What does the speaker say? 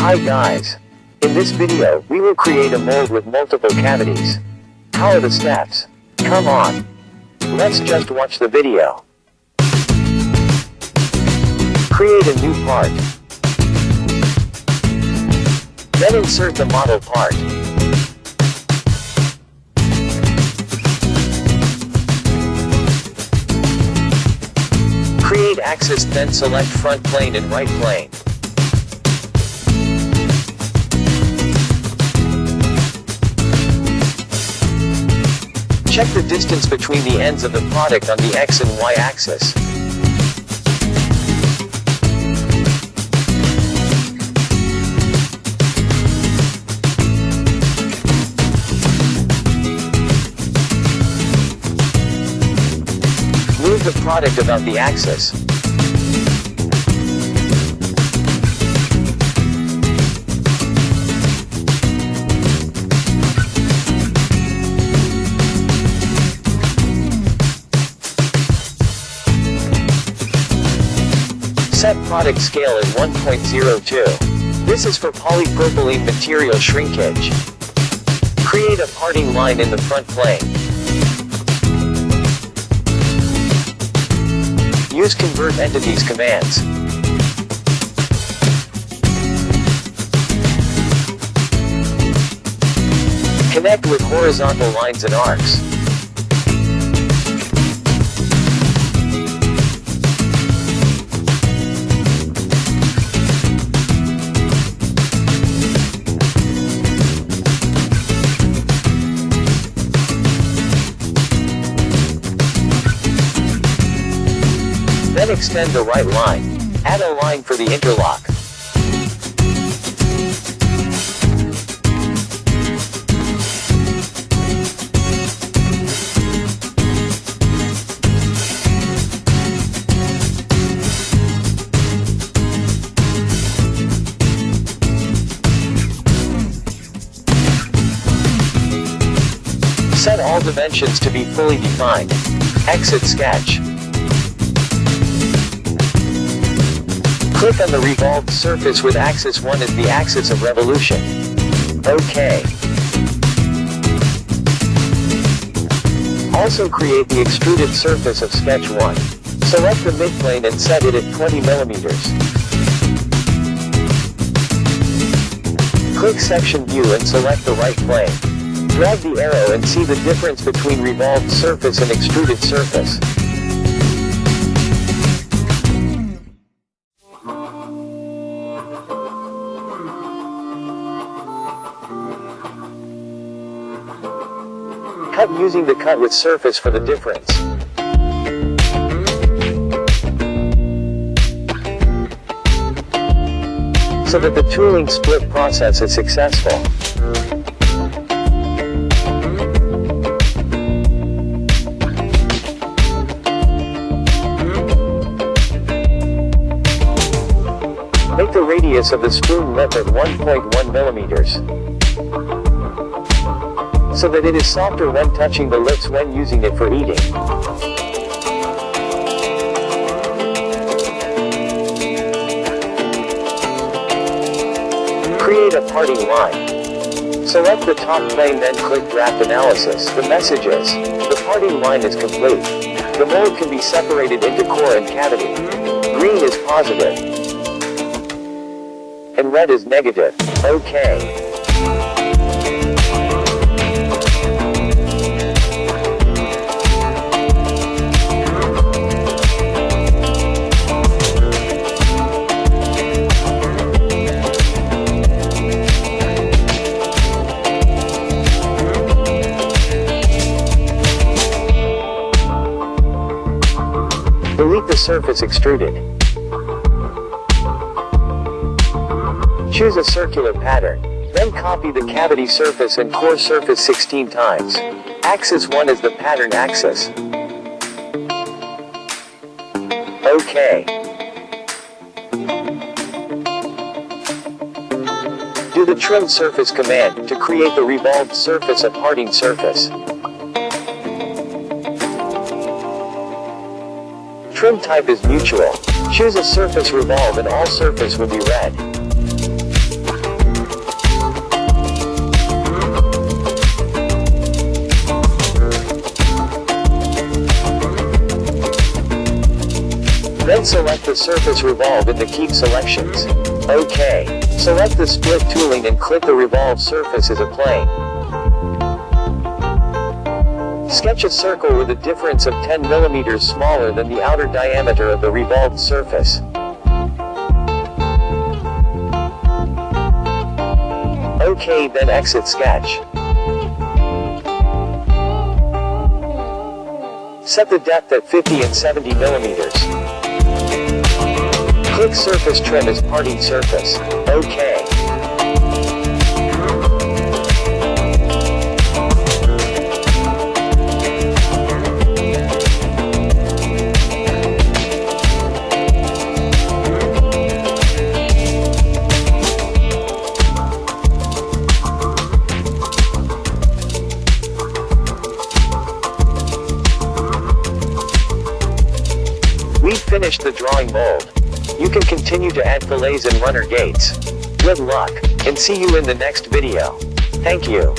Hi guys. In this video, we will create a mold with multiple cavities. How are the steps? Come on. Let's just watch the video. Create a new part. Then insert the model part. Create axis then select front plane and right plane. Check the distance between the ends of the product on the X and Y axis. Move the product about the axis. Set product scale as 1.02. This is for polypropylene material shrinkage. Create a parting line in the front plane. Use convert entities commands. Connect with horizontal lines and arcs. Then extend the right line. Add a line for the interlock. Set all dimensions to be fully defined. Exit sketch. Click on the revolved surface with axis 1 as the axis of revolution. OK. Also create the extruded surface of sketch 1. Select the midplane and set it at 20 millimeters. Click section view and select the right plane. Drag the arrow and see the difference between revolved surface and extruded surface. Cut using the cut with surface for the difference. So that the tooling split process is successful. Make the radius of the spoon at 1.1 millimeters. So that it is softer when touching the lips when using it for eating. Create a parting line. Select the top plane then click draft analysis. The message is, the parting line is complete. The mold can be separated into core and cavity. Green is positive. And red is negative. Okay. Delete the surface extruded. Choose a circular pattern. Then copy the cavity surface and core surface 16 times. Axis 1 is the pattern axis. OK. Do the trim surface command to create the revolved surface of parting surface. Trim type is mutual. Choose a surface revolve and all surface will be red. Then select the surface revolve in the keep selections. OK. Select the split tooling and click the revolve surface as a plane. Sketch a circle with a difference of 10 mm smaller than the outer diameter of the revolved surface. OK then exit sketch. Set the depth at 50 and 70 millimeters. Click surface trim as parting surface. OK. Finished the drawing mold. You can continue to add fillets and runner gates. Good luck, and see you in the next video. Thank you.